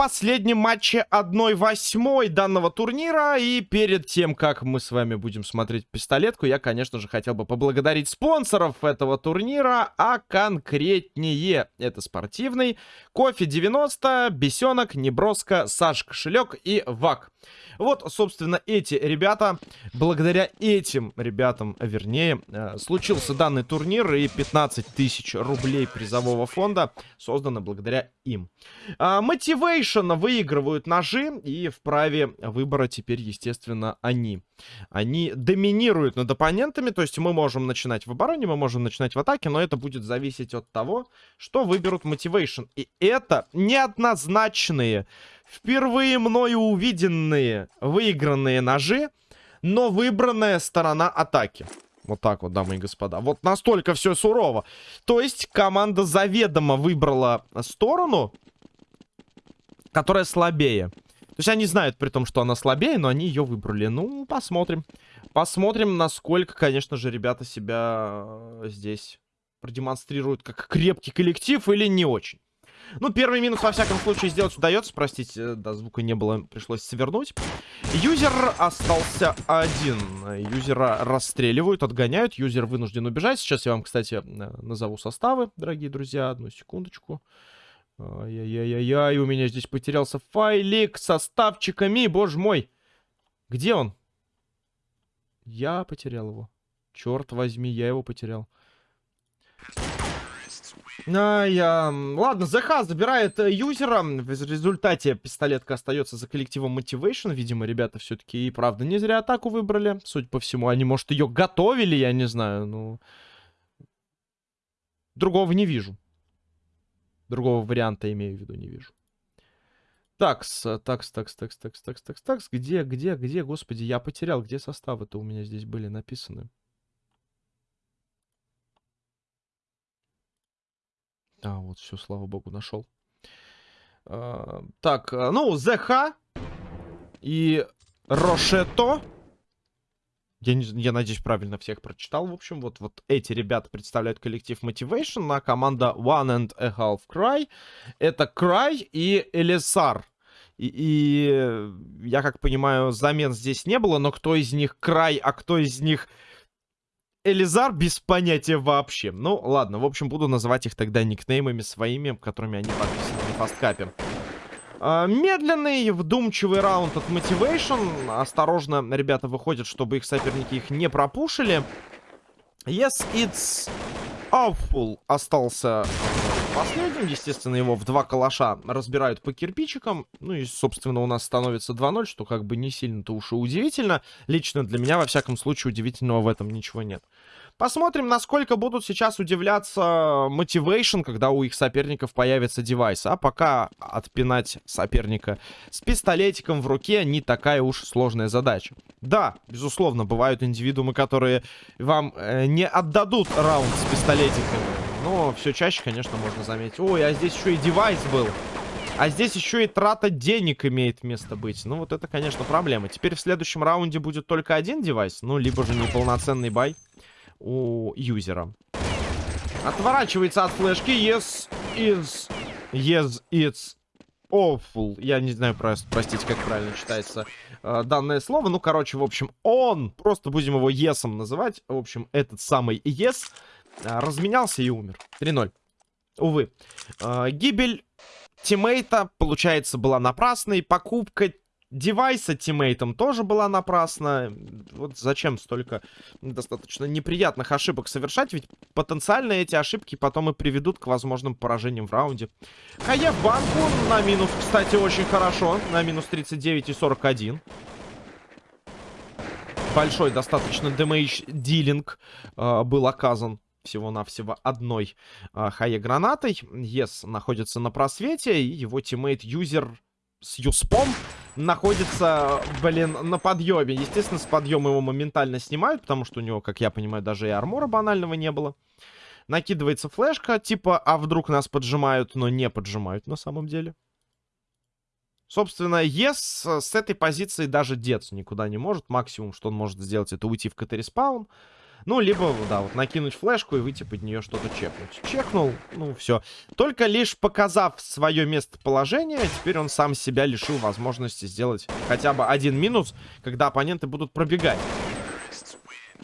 последнем матче 1-8 данного турнира. И перед тем, как мы с вами будем смотреть пистолетку, я, конечно же, хотел бы поблагодарить спонсоров этого турнира, а конкретнее это спортивный, Кофе 90, Бесенок, Неброско, Саш Кошелек и ВАК. Вот, собственно, эти ребята, благодаря этим ребятам, вернее, э, случился данный турнир и 15 тысяч рублей призового фонда создано благодаря им. А, Motivation выигрывают ножи и вправе выбора теперь, естественно, они. Они доминируют над оппонентами, то есть мы можем начинать в обороне, мы можем начинать в атаке, но это будет зависеть от того, что выберут Motivation. И это неоднозначные Впервые мною увиденные выигранные ножи, но выбранная сторона атаки. Вот так вот, дамы и господа. Вот настолько все сурово. То есть команда заведомо выбрала сторону, которая слабее. То есть они знают при том, что она слабее, но они ее выбрали. Ну, посмотрим. Посмотрим, насколько, конечно же, ребята себя э, здесь продемонстрируют как крепкий коллектив или не очень. Ну, первый минус, во всяком случае, сделать удается. Простите, да, звука не было, пришлось свернуть. Юзер остался один. Юзера расстреливают, отгоняют. Юзер вынужден убежать. Сейчас я вам, кстати, назову составы, дорогие друзья. Одну секундочку. Ай-яй-яй-яй, у меня здесь потерялся файлик с составчиками, боже мой. Где он? Я потерял его. Черт возьми, я его потерял. А. Ладно, ЗХ забирает э, юзера. В результате пистолетка остается за коллективом Motivation. Видимо, ребята все-таки и правда не зря атаку выбрали. Судя по всему, они, может, ее готовили, я не знаю. Ну... Другого не вижу. Другого варианта, имею в виду, не вижу. Такс, такс, такс, такс, такс, такс, такс, такс. Где, где, где, господи, я потерял. Где составы-то у меня здесь были написаны? А, вот все, слава богу, нашел. А, так, а, ну, ЗХ и Рошето. Я, не, я надеюсь, правильно всех прочитал. В общем, вот, вот эти ребята представляют коллектив Motivation, а команда One and a Half Cry. Это Cry и Элисар. И, и я как понимаю, замен здесь не было, но кто из них Край, а кто из них Элизар без понятия вообще. Ну, ладно, в общем, буду называть их тогда никнеймами своими, которыми они подписаны на фасткапе. Uh, медленный, вдумчивый раунд от Motivation. Осторожно, ребята выходят, чтобы их соперники их не пропушили. Yes, it's awful. Остался последним. Естественно, его в два калаша разбирают по кирпичикам. Ну и, собственно, у нас становится 2-0, что как бы не сильно-то уж и удивительно. Лично для меня, во всяком случае, удивительного в этом ничего нет. Посмотрим, насколько будут сейчас удивляться Motivation, когда у их соперников появится девайс. А пока отпинать соперника с пистолетиком в руке не такая уж сложная задача. Да, безусловно, бывают индивидуумы, которые вам э, не отдадут раунд с пистолетиками. Но все чаще, конечно, можно заметить. Ой, а здесь еще и девайс был. А здесь еще и трата денег имеет место быть. Ну, вот это, конечно, проблема. Теперь в следующем раунде будет только один девайс. Ну, либо же неполноценный бай у юзера. Отворачивается от флешки. Yes, is... Yes, it's awful. Я не знаю, просто, простите, как правильно читается э, данное слово. Ну, короче, в общем, он. Просто будем его есом называть. В общем, этот самый yes разменялся и умер. 3-0. Увы. А, гибель тиммейта, получается, была напрасной. Покупка девайса тиммейтом тоже была напрасна. Вот зачем столько достаточно неприятных ошибок совершать, ведь потенциально эти ошибки потом и приведут к возможным поражениям в раунде. HE в банку на минус, кстати, очень хорошо. На минус 39 и 41. Большой достаточно damage dealing э, был оказан всего-навсего одной э, HE-гранатой. Ес находится на просвете, и его teammate-юзер с USP ом находится, блин, на подъеме. Естественно, с подъема его моментально снимают, потому что у него, как я понимаю, даже и armor а банального не было. Накидывается флешка, типа, а вдруг нас поджимают, но не поджимают на самом деле. Собственно, ес с этой позиции даже деться никуда не может. Максимум, что он может сделать, это уйти в CT-respawn. Ну, либо, да, вот накинуть флешку и выйти под нее что-то чекнуть. Чекнул, ну, все. Только лишь показав свое местоположение, теперь он сам себя лишил возможности сделать хотя бы один минус, когда оппоненты будут пробегать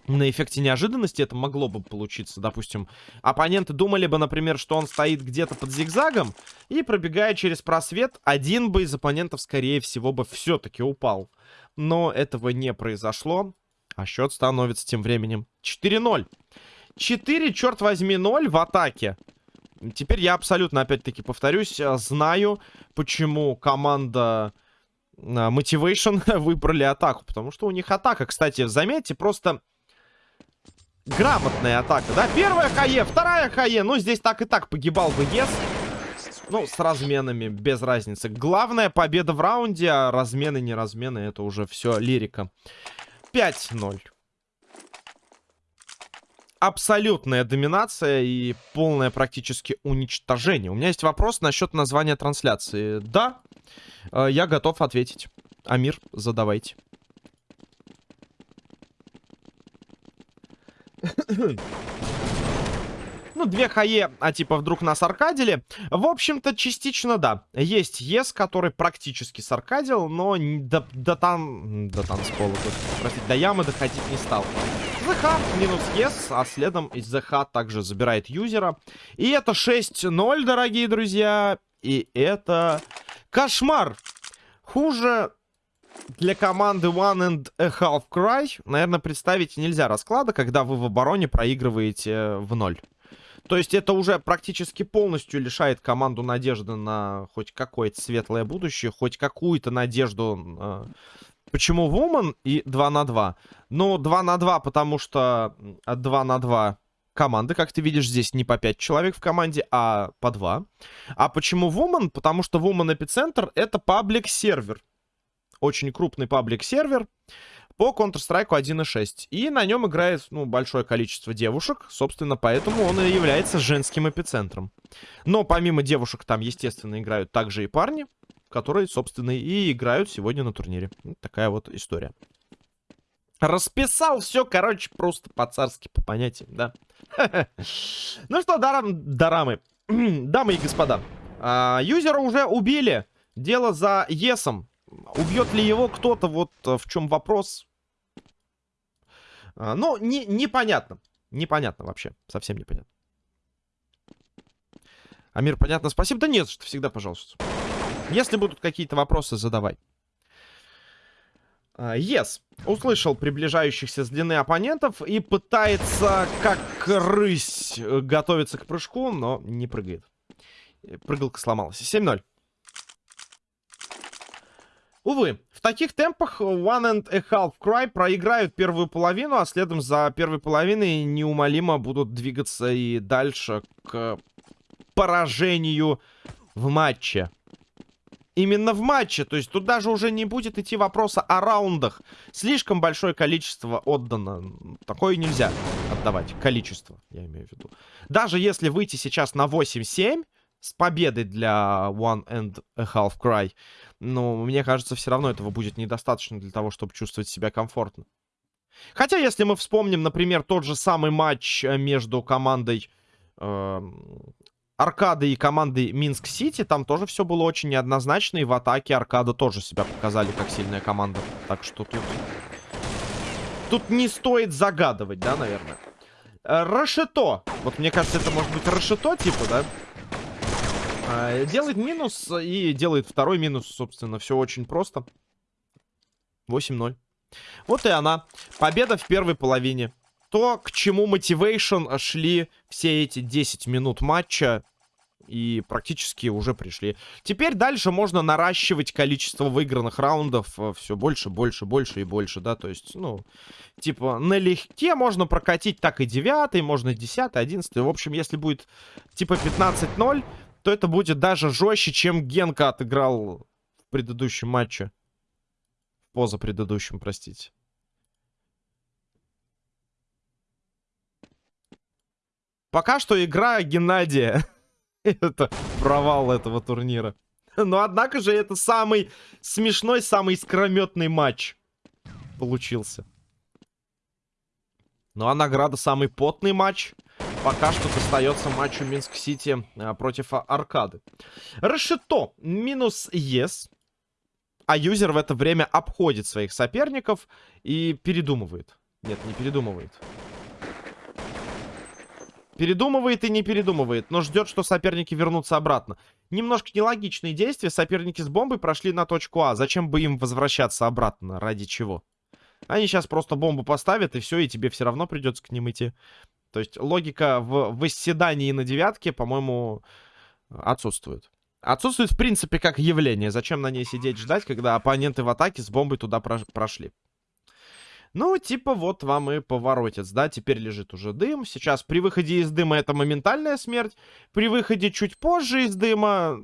на эффекте неожиданности это могло бы получиться. Допустим, оппоненты думали бы, например, что он стоит где-то под зигзагом, и пробегая через просвет, один бы из оппонентов, скорее всего, бы все-таки упал. Но этого не произошло, а счет становится тем временем 4-0. 4, черт возьми, 0 в атаке. Теперь я абсолютно, опять-таки, повторюсь, знаю, почему команда а, Motivation выбрали атаку. Потому что у них атака, кстати, заметьте, просто грамотная атака, да? Первая хае, вторая хае. Ну, здесь так и так погибал бы ЕС. Ну, с разменами, без разницы. Главная победа в раунде, а размены, не размены, это уже все лирика. 5-0. Абсолютная доминация и полное практически уничтожение. У меня есть вопрос насчет названия трансляции. Да, э, я готов ответить. Амир, задавайте. Ну, две хае, а типа вдруг нас аркадили. В общем-то, частично да. Есть ЕС, который практически саркадил, но до, до там... До танцпола, простите, до ямы доходить не стал. ЗХ минус ЕС, а следом из ЗХ также забирает юзера. И это 6-0, дорогие друзья. И это кошмар. Хуже для команды One and a Half Cry, наверное, представить нельзя расклада, когда вы в обороне проигрываете э, в ноль. То есть это уже практически полностью лишает команду надежды на хоть какое-то светлое будущее, хоть какую-то надежду. Э, почему Woman и 2 на 2? Ну, 2 на 2, потому что 2 на 2 команды, как ты видишь, здесь не по 5 человек в команде, а по 2. А почему Woman? Потому что Woman Эпицентр это паблик сервер очень крупный паблик-сервер по Counter-Strike 1.6. И на нем играет, ну, большое количество девушек. Собственно, поэтому он и является женским эпицентром. Но помимо девушек там, естественно, играют также и парни, которые, собственно, и играют сегодня на турнире. Вот такая вот история. Расписал все, короче, просто по-царски, по понятиям, да. Ну что, дарамы, дамы и господа. А, юзера уже убили. Дело за Есом. Убьет ли его кто-то, вот э, в чем вопрос. А, ну, не, непонятно. Непонятно вообще. Совсем непонятно. Амир, понятно, спасибо. Да нет, что всегда, пожалуйста. Если будут какие-то вопросы, задавай. А, yes. Услышал приближающихся с длины оппонентов и пытается, как рысь, э, готовиться к прыжку, но не прыгает. Прыгалка сломалась. 7-0. Увы, в таких темпах One and a Half Cry проиграют первую половину, а следом за первой половиной неумолимо будут двигаться и дальше к поражению в матче. Именно в матче, то есть тут даже уже не будет идти вопроса о раундах. Слишком большое количество отдано. Такое нельзя отдавать, количество, я имею в виду. Даже если выйти сейчас на 8-7 с победой для One and a Half Cry, но мне кажется, все равно этого будет недостаточно для того, чтобы чувствовать себя комфортно. Хотя, если мы вспомним, например, тот же самый матч э, между командой э, Аркады и командой Минск-Сити, там тоже все было очень неоднозначно, и в атаке Аркада тоже себя показали как сильная команда. Так что тут... Тут не стоит загадывать, да, наверное. Э, Рашето. Вот мне кажется, это может быть Рашето, типа, да? А, делает минус и делает второй минус, собственно. Все очень просто. 8-0. Вот и она. Победа в первой половине. То, к чему Motivation шли все эти 10 минут матча. И практически уже пришли. Теперь дальше можно наращивать количество выигранных раундов э, все больше, больше, больше и больше, да, то есть, ну, типа, налегке можно прокатить так и 9, можно 10, 11, в общем, если будет, типа, 15-0, то это будет даже жестче, чем Генка отыграл в предыдущем матче. В поза предыдущем, простите. Пока что игра Геннадия. это провал этого турнира. Но однако же это самый смешной, самый искрометный матч получился. Ну а награда самый потный матч. Пока что достается матчу Минск-Сити а, против а, Аркады. Решето минус ЕС. А юзер в это время обходит своих соперников и передумывает. Нет, не передумывает. Передумывает и не передумывает, но ждет, что соперники вернутся обратно. Немножко нелогичные действия. Соперники с бомбой прошли на точку А. Зачем бы им возвращаться обратно? Ради чего? Они сейчас просто бомбу поставят, и все, и тебе все равно придется к ним идти. То есть логика в восседании на девятке, по-моему, отсутствует. Отсутствует, в принципе, как явление. Зачем на ней сидеть ждать, когда оппоненты в атаке с бомбой туда прошли? Ну, типа, вот вам и поворотец, да, теперь лежит уже дым. Сейчас при выходе из дыма это моментальная смерть. При выходе чуть позже из дыма...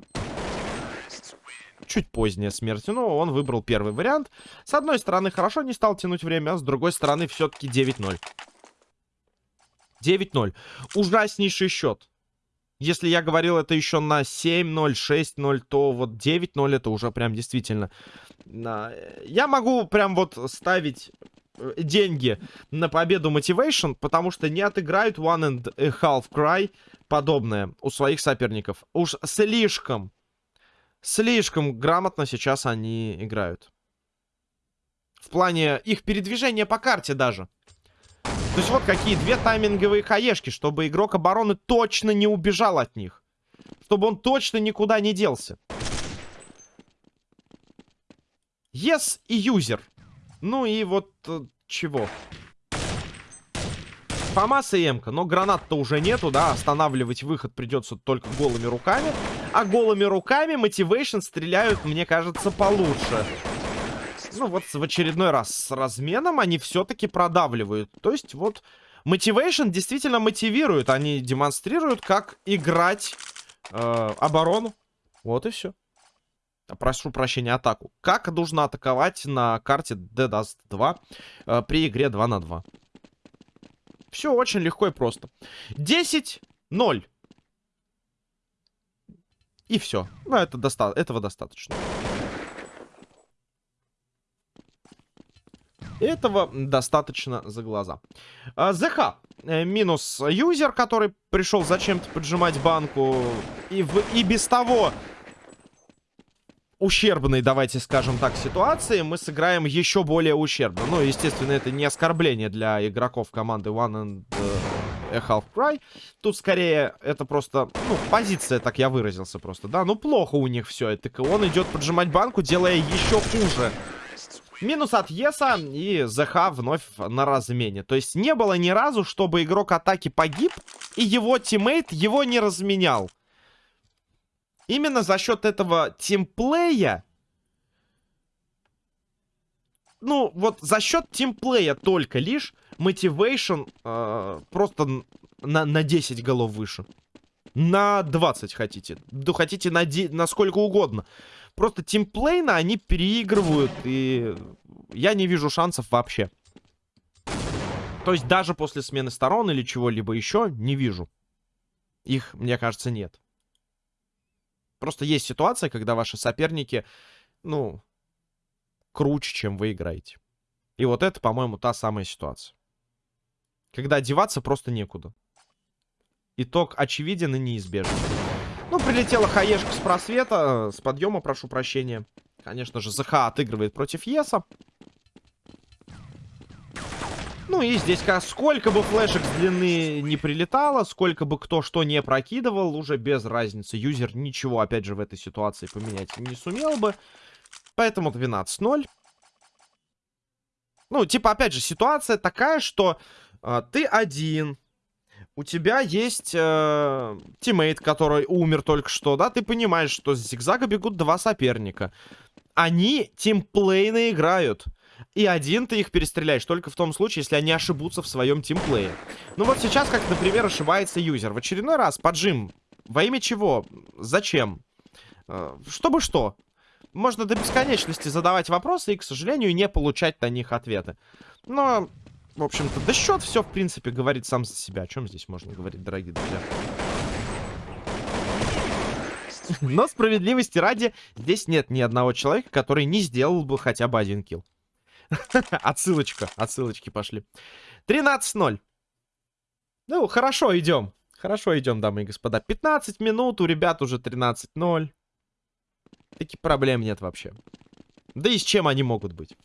Чуть поздняя смерть. Ну, он выбрал первый вариант. С одной стороны, хорошо не стал тянуть время, а с другой стороны, все-таки 9-0. 9-0. Ужаснейший счет. Если я говорил это еще на 7-0, 6-0, то вот 9-0 это уже прям действительно... Я могу прям вот ставить Э, деньги на победу Motivation, потому что не отыграют One and a Half Cry подобное у своих соперников. Уж слишком, слишком грамотно сейчас они играют. В плане их передвижения по карте даже. То есть вот какие две тайминговые хаешки, чтобы игрок обороны точно не убежал от них. Чтобы он точно никуда не делся. Yes и юзер. Ну и вот э, чего? Фомас и Эмка. Но гранат-то уже нету, да? Останавливать выход придется только голыми руками. А голыми руками Motivation стреляют, мне кажется, получше. Ну вот в очередной раз с разменом они все-таки продавливают. То есть вот Motivation действительно мотивирует. Они демонстрируют, как играть э, оборону. Вот и все прошу прощения, атаку. Как нужно атаковать на карте Dead Dust 2 э, при игре 2 на 2? Все очень легко и просто. 10-0. И все. Ну, это доста этого достаточно. Этого достаточно за глаза. А, ЗХ. Э, минус юзер, который пришел зачем-то поджимать банку. И, в, и без того ущербной, давайте скажем так, ситуации мы сыграем еще более ущербно. Ну, естественно, это не оскорбление для игроков команды One and a Half Cry. Тут скорее это просто, ну, позиция, так я выразился просто, да. Ну, плохо у них все. Это он идет поджимать банку, делая еще хуже. Минус от Еса и ЗХ вновь на размене. То есть не было ни разу, чтобы игрок атаки погиб, и его тиммейт его не разменял. Именно за счет этого тимплея... Ну, вот за счет тимплея только лишь мотивейшн э, просто на, на 10 голов выше. На 20 хотите. Да хотите на, на сколько угодно. Просто тимплейно они переигрывают, и я не вижу шансов вообще. То есть даже после смены сторон или чего-либо еще не вижу. Их, мне кажется, нет. Просто есть ситуация, когда ваши соперники, ну, круче, чем вы играете. И вот это, по-моему, та самая ситуация. Когда одеваться просто некуда. Итог очевиден и неизбежен. Ну, прилетела хаешка с просвета, с подъема, прошу прощения. Конечно же, ЗХ отыгрывает против Еса. Ну и здесь сколько бы флешек с длины не прилетало, сколько бы кто что не прокидывал, уже без разницы. Юзер ничего, опять же, в этой ситуации поменять не сумел бы. Поэтому 12-0. Ну, типа, опять же, ситуация такая, что э, ты один, у тебя есть э, тиммейт, который умер только что, да? Ты понимаешь, что с зигзага бегут два соперника. Они тимплейно играют. И один ты их перестреляешь только в том случае, если они ошибутся в своем тимплее. Ну вот сейчас, как, например, ошибается юзер. В очередной раз поджим. Во имя чего? Зачем? Э, чтобы что? Можно до бесконечности задавать вопросы и, к сожалению, не получать на них ответы. Но, в общем-то, да счет все, в принципе, говорит сам за себя. О чем здесь можно говорить, дорогие друзья? Но справедливости ради, здесь нет ни одного человека, который не сделал бы хотя бы один килл. Отсылочка, отсылочки пошли. 13-0. Ну, хорошо, идем. Хорошо идем, дамы и господа. 15 минут, у ребят уже 13-0. Таких проблем нет вообще. Да и с чем они могут быть?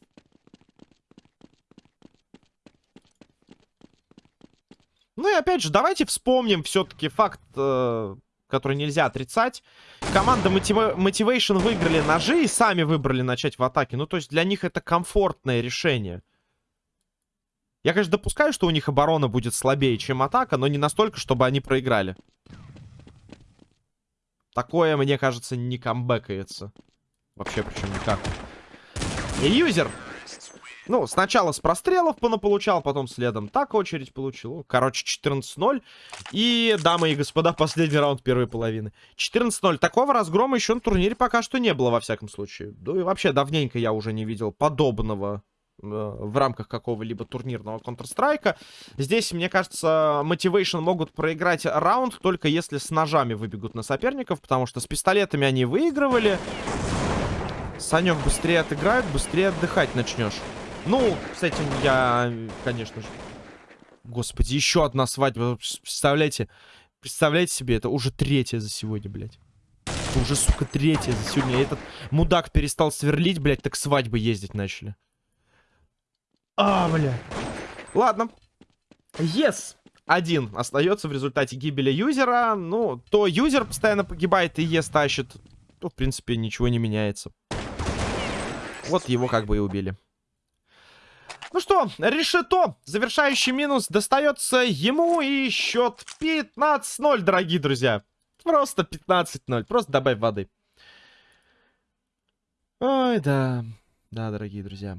Ну и опять же, давайте вспомним все-таки факт, э, который нельзя отрицать. Команда Motiva Motivation выиграли ножи и сами выбрали начать в атаке. Ну то есть для них это комфортное решение. Я, конечно, допускаю, что у них оборона будет слабее, чем атака, но не настолько, чтобы они проиграли. Такое, мне кажется, не камбэкается. Вообще, причем никак. Юзер ну, сначала с прострелов получал, потом следом так очередь получил. Короче, 14-0. И, дамы и господа, последний раунд первой половины. 14-0. Такого разгрома еще на турнире пока что не было, во всяком случае. Да и вообще, давненько я уже не видел подобного э, в рамках какого-либо турнирного Counter-Strike. Здесь, мне кажется, Motivation могут проиграть раунд, только если с ножами выбегут на соперников, потому что с пистолетами они выигрывали. Санек быстрее отыграют, быстрее отдыхать начнешь. Ну, с этим я, конечно же... Господи, еще одна свадьба. Представляете? Представляете себе, это уже третья за сегодня, блядь. Это уже, сука, третья за сегодня. Этот мудак перестал сверлить, блядь, так свадьбы ездить начали. А, бля. Ладно. Yes. Один остается в результате гибели юзера. Ну, то юзер постоянно погибает и ЕС тащит. То, в принципе, ничего не меняется. Вот его как бы и убили. Ну что, решето, завершающий минус, достается ему и счет 15-0, дорогие друзья. Просто 15-0, просто добавь воды. Ой, да, да, дорогие друзья.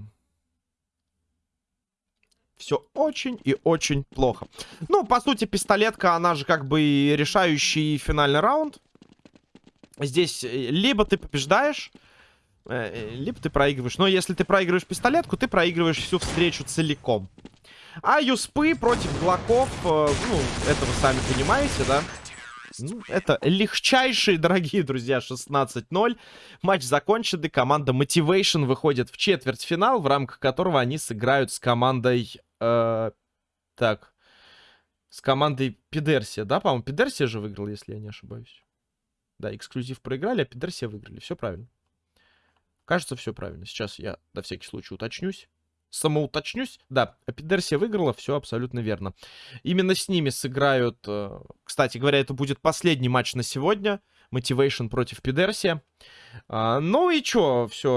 Все очень и очень плохо. Ну, по сути, пистолетка, она же как бы решающий финальный раунд. Здесь э, либо ты побеждаешь, либо ты проигрываешь. Но если ты проигрываешь пистолетку, ты проигрываешь всю встречу целиком. А юспы против глоков, э, ну, это вы сами понимаете, да? Ну, это легчайшие, дорогие друзья, 16-0. Матч закончен, и команда Motivation выходит в четвертьфинал, в рамках которого они сыграют с командой... Э, так, с командой Пидерсия, да, по-моему? Пидерсия же выиграл, если я не ошибаюсь. Да, эксклюзив проиграли, а Пидерсия выиграли. Все правильно. Кажется, все правильно. Сейчас я на всякий случай уточнюсь. Самоуточнюсь. Да, Эпидерсия выиграла, все абсолютно верно. Именно с ними сыграют... Э, кстати говоря, это будет последний матч на сегодня. Motivation против Пидерсия. А, ну и чё, все.